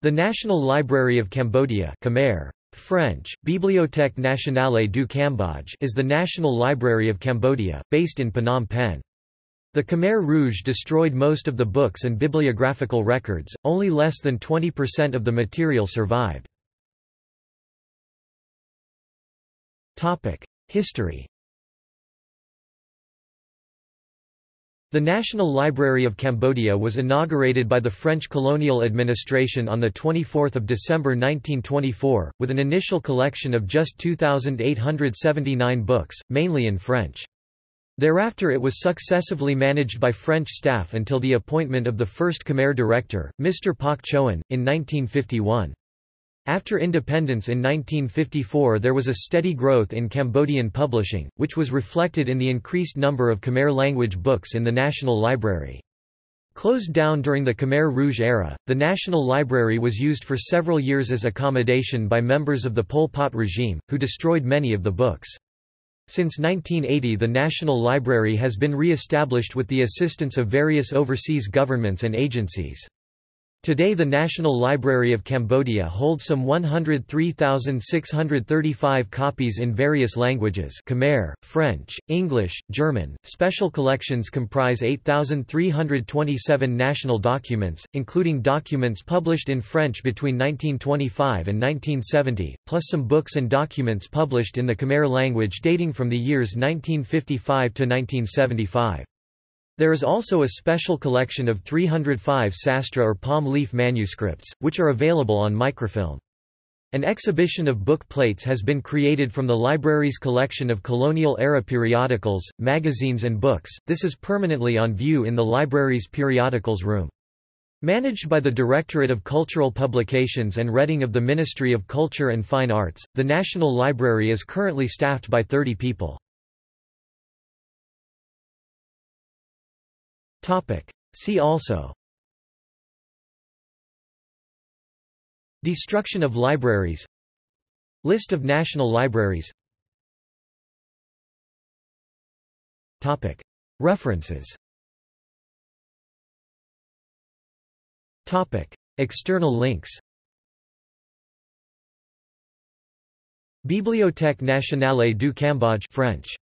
The National Library of Cambodia Khmer, French, Bibliothèque nationale du Cambodge is the National Library of Cambodia, based in Phnom Penh. The Khmer Rouge destroyed most of the books and bibliographical records, only less than 20% of the material survived. History The National Library of Cambodia was inaugurated by the French colonial administration on 24 December 1924, with an initial collection of just 2,879 books, mainly in French. Thereafter it was successively managed by French staff until the appointment of the first Khmer director, Mr. Pak Choan, in 1951. After independence in 1954 there was a steady growth in Cambodian publishing, which was reflected in the increased number of Khmer language books in the National Library. Closed down during the Khmer Rouge era, the National Library was used for several years as accommodation by members of the Pol Pot regime, who destroyed many of the books. Since 1980 the National Library has been re-established with the assistance of various overseas governments and agencies. Today the National Library of Cambodia holds some 103,635 copies in various languages Khmer, French, English, German. Special collections comprise 8,327 national documents, including documents published in French between 1925 and 1970, plus some books and documents published in the Khmer language dating from the years 1955 to 1975. There is also a special collection of 305 sastra or palm leaf manuscripts, which are available on microfilm. An exhibition of book plates has been created from the library's collection of colonial-era periodicals, magazines and books, this is permanently on view in the library's periodicals room. Managed by the Directorate of Cultural Publications and Reading of the Ministry of Culture and Fine Arts, the National Library is currently staffed by 30 people. See also. Destruction of libraries. List of national libraries. References. External links. Bibliothèque nationale du Cambodge French